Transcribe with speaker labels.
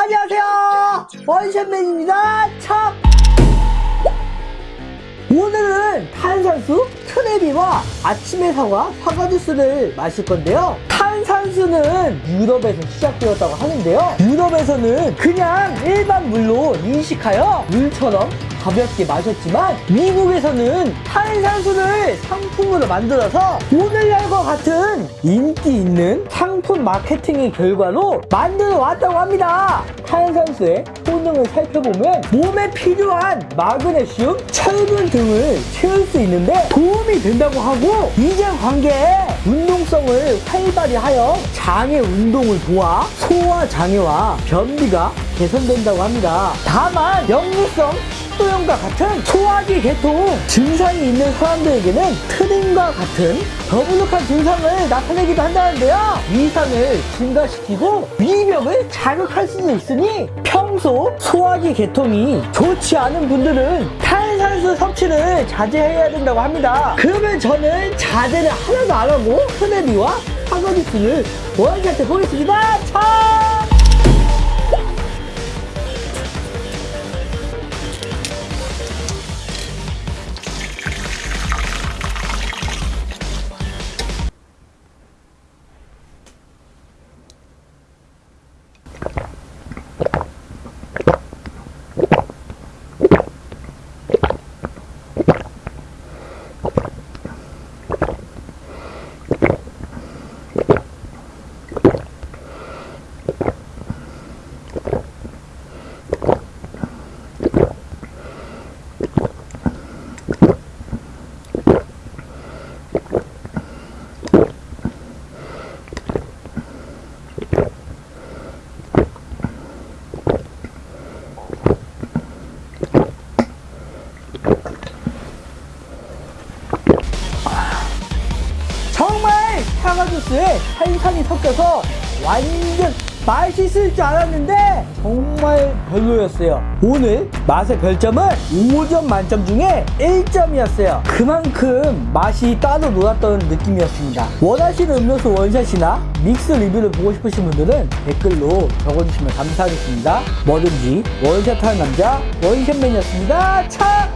Speaker 1: 안녕하세요. 원샷맨입니다. 참. 오늘은 탄산수 트레비와 아침의 사과 사과 주스를 마실 건데요. 탄산수는 유럽에서 시작되었다고 하는데요. 유럽에서는 그냥 일반 물로 인식하여 물처럼 가볍게 마셨지만 미국에서는 탄산수를 상품으로 만들어서 오늘날과 같은 인기 있는 상품 마케팅의 결과로 만들어 왔다고 합니다. 탄산수의 효능을 살펴보면 몸에 필요한 마그네슘, 철분 등을 채울 수 있는데 도움이 된다고 하고 이전 관계에 운동성을 활발히 하여 장의 운동을 도와 소화 장애와 변비가 개선된다고 합니다. 다만 역류성 식도염과 같은 소화기 계통 증상이 있는 사람들에게는 트림과 같은 더부룩한 증상을 나타내기도 한다는데요. 위산을 증가시키고 위벽을 자극할 수도 있으니 평소 소화기 계통이 좋지 않은 분들은 탄산수 섭취를 자제해야 된다고 합니다. 그러면 저는 자제를 하나도 안 하고 흐네비와 사과주스를 원샷해 보겠습니다. 차! 사과주스에 탄산이 섞여서 완전 맛있을 줄 알았는데 정말 별로였어요. 오늘 맛의 별점은 5점 만점 중에 1점이었어요. 그만큼 맛이 따로 놀았던 느낌이었습니다. 원하시는 음료수 원샷이나 믹스 리뷰를 보고 싶으신 분들은 댓글로 적어주시면 감사하겠습니다. 뭐든지 원샷하는 남자 원샷맨이었습니다. 차!